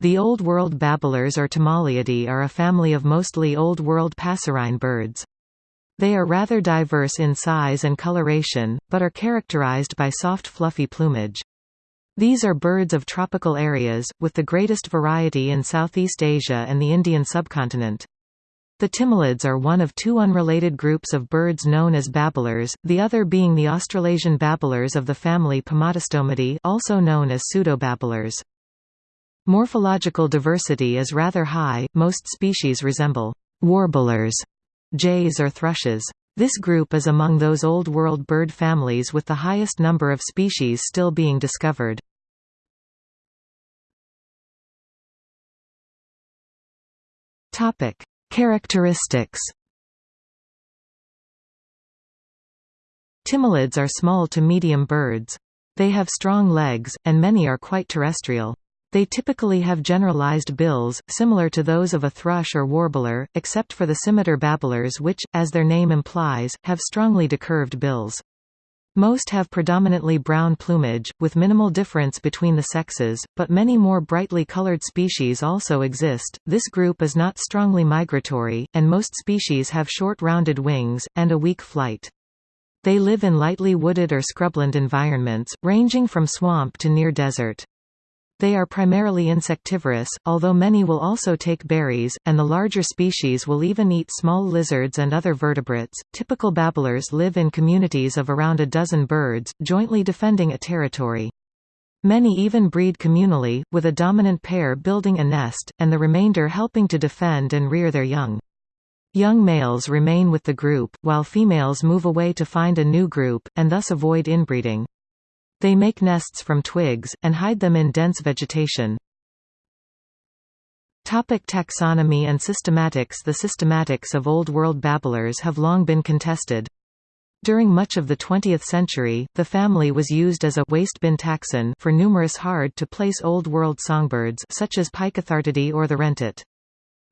The Old World babblers or Timaliidae are a family of mostly Old World passerine birds. They are rather diverse in size and coloration, but are characterized by soft fluffy plumage. These are birds of tropical areas, with the greatest variety in Southeast Asia and the Indian subcontinent. The Timalids are one of two unrelated groups of birds known as babblers, the other being the Australasian babblers of the family Pomatostomidae also known as pseudobabblers. Morphological diversity is rather high, most species resemble warblers, jays or thrushes. This group is among those Old World bird families with the highest number of species still being discovered. Characteristics Timalids are small to medium birds. They have strong legs, and many are quite terrestrial. They typically have generalized bills, similar to those of a thrush or warbler, except for the scimitar babblers which, as their name implies, have strongly decurved bills. Most have predominantly brown plumage, with minimal difference between the sexes, but many more brightly colored species also exist. This group is not strongly migratory, and most species have short rounded wings, and a weak flight. They live in lightly wooded or scrubland environments, ranging from swamp to near desert. They are primarily insectivorous, although many will also take berries, and the larger species will even eat small lizards and other vertebrates. Typical babblers live in communities of around a dozen birds, jointly defending a territory. Many even breed communally, with a dominant pair building a nest, and the remainder helping to defend and rear their young. Young males remain with the group, while females move away to find a new group, and thus avoid inbreeding. They make nests from twigs, and hide them in dense vegetation. Topic taxonomy and systematics The systematics of Old World babblers have long been contested. During much of the 20th century, the family was used as a waste bin taxon for numerous hard-to-place Old World songbirds such as Picathartidae or the wrentit.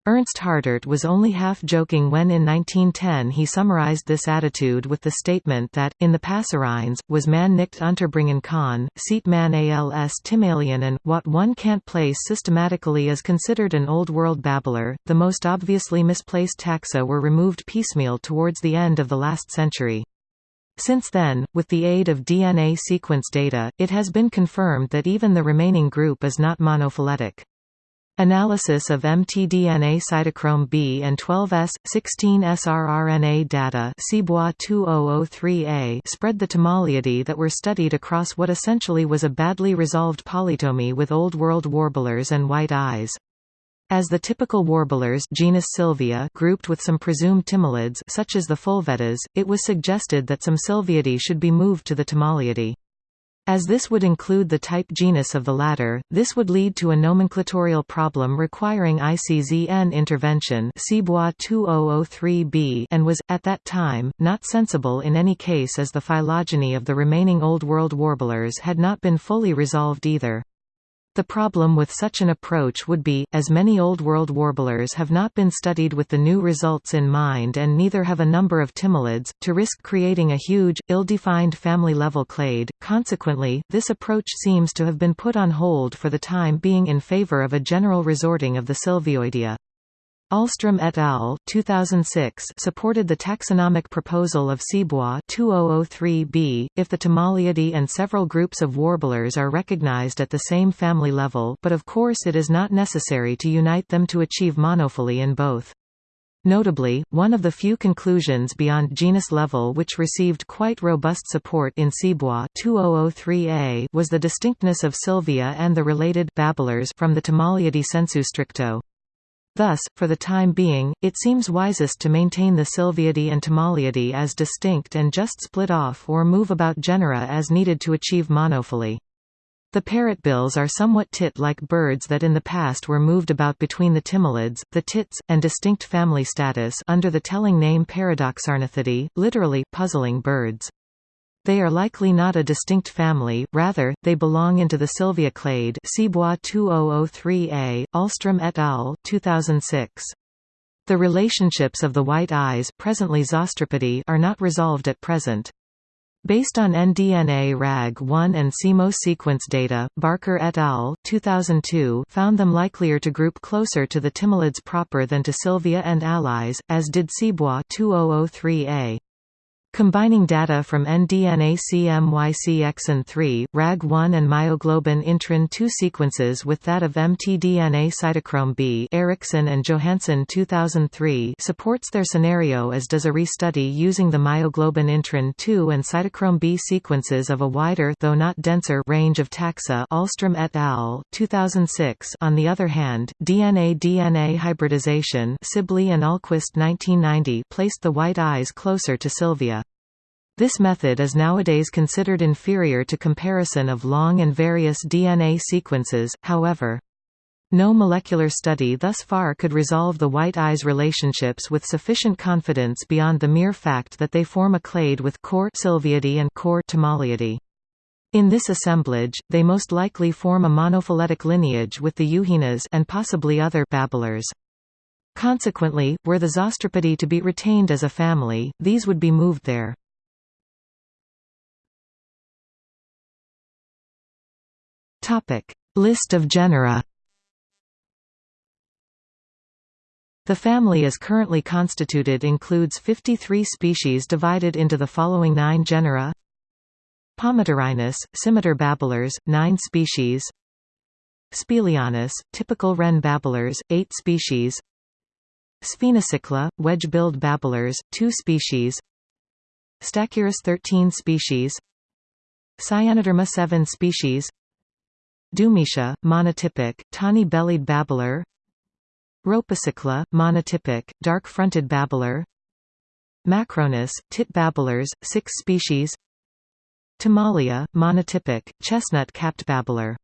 Ernst Hartert was only half joking when in 1910 he summarized this attitude with the statement that, in the passerines, was man nicht unterbringen kann, sieht man als Timalien and, what one can't place systematically is considered an Old World babbler. The most obviously misplaced taxa were removed piecemeal towards the end of the last century. Since then, with the aid of DNA sequence data, it has been confirmed that even the remaining group is not monophyletic. Analysis of mtDNA cytochrome B and 12S, 16S rRNA data 2003A spread the Timaliidae that were studied across what essentially was a badly resolved polytomy with Old World warblers and white eyes. As the typical warblers genus Sylvia grouped with some presumed timalids such as the Fulvettas, it was suggested that some Sylviidae should be moved to the Timaliidae. As this would include the type genus of the latter, this would lead to a nomenclatorial problem requiring ICZN intervention 2003b and was, at that time, not sensible in any case as the phylogeny of the remaining Old World warblers had not been fully resolved either. The problem with such an approach would be, as many Old World warblers have not been studied with the new results in mind and neither have a number of timalids, to risk creating a huge, ill-defined family-level clade. Consequently, this approach seems to have been put on hold for the time being in favor of a general resorting of the Sylvioidea. Alström et al. 2006 supported the taxonomic proposal of Cibois 2003b, if the Timaliidae and several groups of warblers are recognized at the same family level but of course it is not necessary to unite them to achieve monophyly in both. Notably, one of the few conclusions beyond genus level which received quite robust support in Cibois 2003a was the distinctness of Sylvia and the related babblers from the Timaliidae sensu stricto. Thus, for the time being, it seems wisest to maintain the Sylviidae and Timaliidae as distinct and just split off or move about genera as needed to achieve monophyly. The parrotbills are somewhat tit-like birds that in the past were moved about between the timalids, the tits, and distinct family status under the telling name Paradoxornithidae, literally, puzzling birds. They are likely not a distinct family, rather, they belong into the Sylvia clade Cibois 2003a, Alström et al. 2006. The relationships of the white eyes presently are not resolved at present. Based on nDNA RAG1 and CMOS sequence data, Barker et al. 2002 found them likelier to group closer to the timalids proper than to Sylvia and allies, as did Cibois 2003a. Combining data from nDNA CMYCXN3, RAG1 and myoglobin intron 2 sequences with that of mtDNA cytochrome B Ericson and Johansson 2003 supports their scenario as does a restudy using the myoglobin intron 2 and cytochrome B sequences of a wider though not denser range of taxa Alström et al. 2006 On the other hand, DNA-DNA hybridization Sibley and Ahlquist 1990 placed the white eyes closer to Sylvia. This method is nowadays considered inferior to comparison of long and various DNA sequences, however. No molecular study thus far could resolve the white eyes relationships with sufficient confidence beyond the mere fact that they form a clade with core Sylviidae and core Timaliidae. In this assemblage, they most likely form a monophyletic lineage with the yuhinas and possibly other babblers. Consequently, were the Zosteropidae to be retained as a family, these would be moved there. Topic: List of genera. The family as currently constituted includes 53 species divided into the following nine genera. Pomatorhinus, scimitar babblers, 9 species. Spelaeornis, typical wren babblers, 8 species. Sphenocichla, wedge-billed babblers, 2 species. Stachyris 13 species. Cyanoderma 7 species Dumetia, monotypic, tawny-bellied babbler. Rhopocichla, monotypic, dark-fronted babbler. Macronus, tit babblers, 6 species. Timalia, monotypic, chestnut-capped babbler